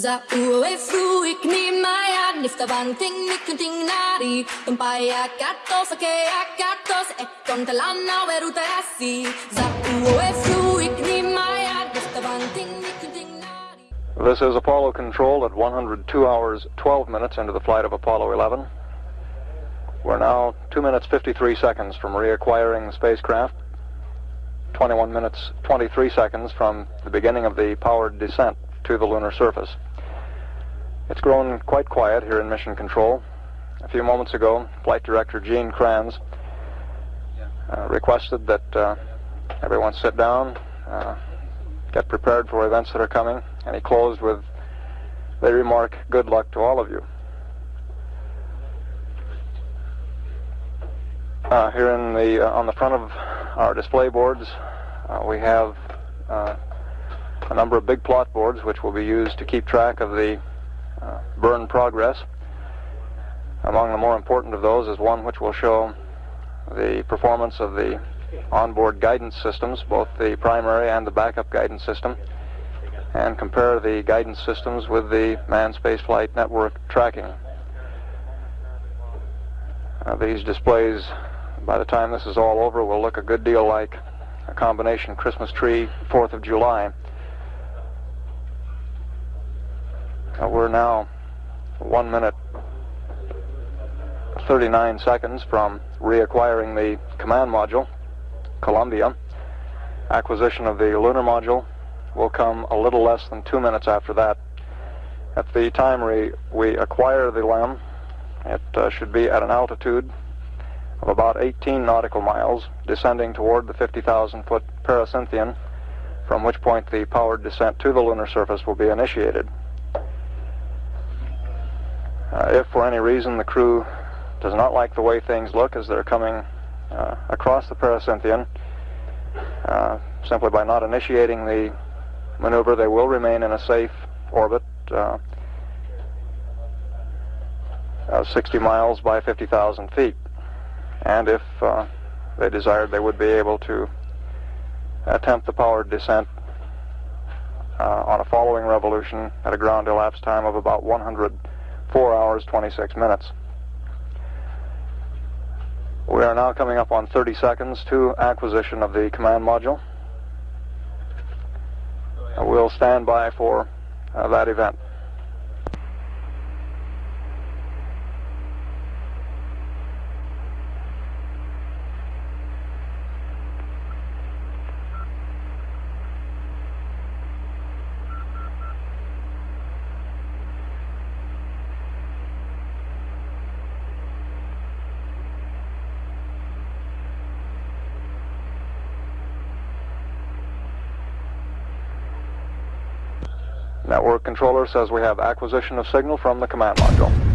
Ikni maya nifta banting nikunting nari. Tumpaya katos ake akatos e eh, kontalana weru terasi Za ue fu ikni maya nifta banting nikunting nari. This is Apollo Control at 102 hours 12 minutes into the flight of Apollo 11. We're now 2 minutes 53 seconds from reacquiring the spacecraft, 21 minutes 23 seconds from the beginning of the powered descent to the lunar surface. It's grown quite quiet here in Mission Control. A few moments ago, Flight Director Gene Kranz uh, requested that uh, everyone sit down, uh, get prepared for events that are coming, and he closed with the remark, good luck to all of you. Uh, here in the uh, on the front of our display boards, uh, we have a number of big plot boards which will be used to keep track of the uh, burn progress. Among the more important of those is one which will show the performance of the onboard guidance systems, both the primary and the backup guidance system, and compare the guidance systems with the manned spaceflight network tracking. Uh, these displays, by the time this is all over, will look a good deal like a combination Christmas tree 4th of July. Uh, we're now one minute 39 seconds from reacquiring the command module, Columbia. Acquisition of the lunar module will come a little less than two minutes after that. At the time we, we acquire the LEM, it uh, should be at an altitude of about 18 nautical miles, descending toward the 50,000 foot pericynthion, from which point the powered descent to the lunar surface will be initiated. Uh, if for any reason the crew does not like the way things look as they're coming uh, across the pericynthion, uh, simply by not initiating the maneuver, they will remain in a safe orbit, uh, 60 miles by 50,000 feet. And if uh, they desired, they would be able to attempt the powered descent uh, on a following revolution at a ground elapsed time of about 100 4 hours 26 minutes. We are now coming up on 30 seconds to acquisition of the command module. We'll stand by for uh, that event. Network controller says we have acquisition of signal from the command module.